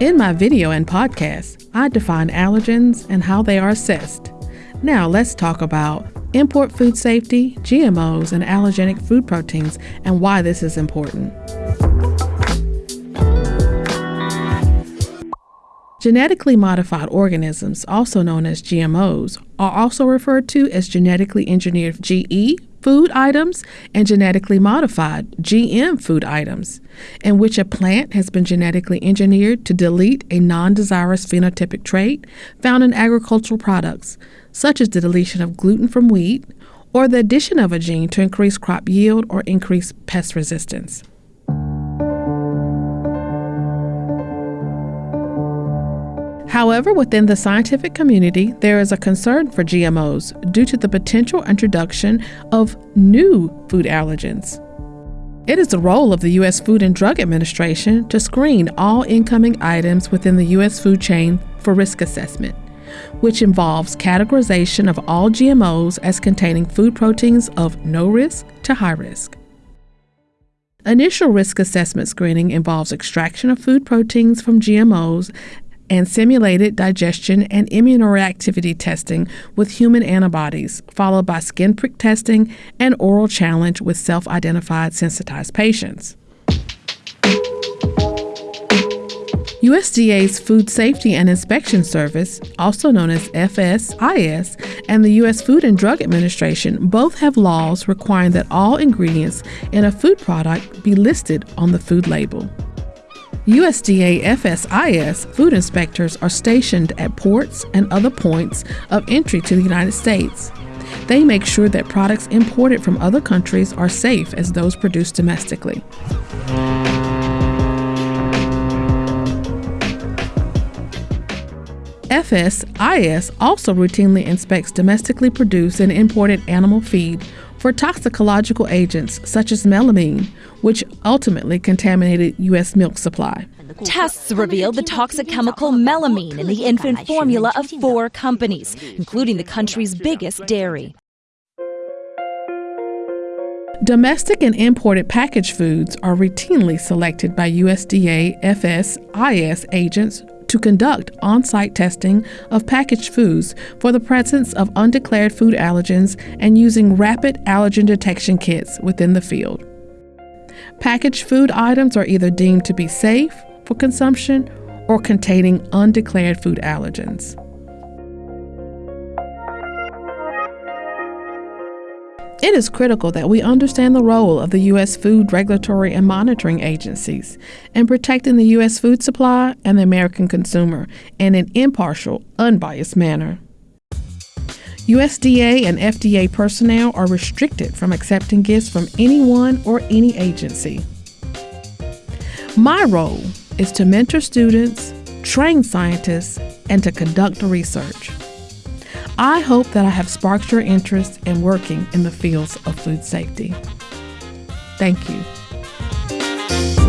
In my video and podcast, I define allergens and how they are assessed. Now let's talk about import food safety, GMOs, and allergenic food proteins and why this is important. Genetically modified organisms, also known as GMOs, are also referred to as genetically engineered GE food items and genetically modified GM food items, in which a plant has been genetically engineered to delete a non desirous phenotypic trait found in agricultural products, such as the deletion of gluten from wheat or the addition of a gene to increase crop yield or increase pest resistance. However, within the scientific community, there is a concern for GMOs due to the potential introduction of new food allergens. It is the role of the U.S. Food and Drug Administration to screen all incoming items within the U.S. food chain for risk assessment, which involves categorization of all GMOs as containing food proteins of no risk to high risk. Initial risk assessment screening involves extraction of food proteins from GMOs and simulated digestion and immunoreactivity testing with human antibodies, followed by skin prick testing and oral challenge with self identified sensitized patients. USDA's Food Safety and Inspection Service, also known as FSIS, and the U.S. Food and Drug Administration both have laws requiring that all ingredients in a food product be listed on the food label. USDA FSIS food inspectors are stationed at ports and other points of entry to the United States. They make sure that products imported from other countries are safe as those produced domestically. FSIS also routinely inspects domestically produced and imported animal feed for toxicological agents such as melamine, which ultimately contaminated U.S. milk supply. Tests revealed the toxic chemical melamine in the infant formula of four companies, including the country's biggest dairy. Domestic and imported packaged foods are routinely selected by USDA FSIS agents to conduct on site testing of packaged foods for the presence of undeclared food allergens and using rapid allergen detection kits within the field. Packaged food items are either deemed to be safe for consumption or containing undeclared food allergens. It is critical that we understand the role of the U.S. food regulatory and monitoring agencies in protecting the U.S. food supply and the American consumer in an impartial, unbiased manner. USDA and FDA personnel are restricted from accepting gifts from anyone or any agency. My role is to mentor students, train scientists, and to conduct research. I hope that I have sparked your interest in working in the fields of food safety. Thank you.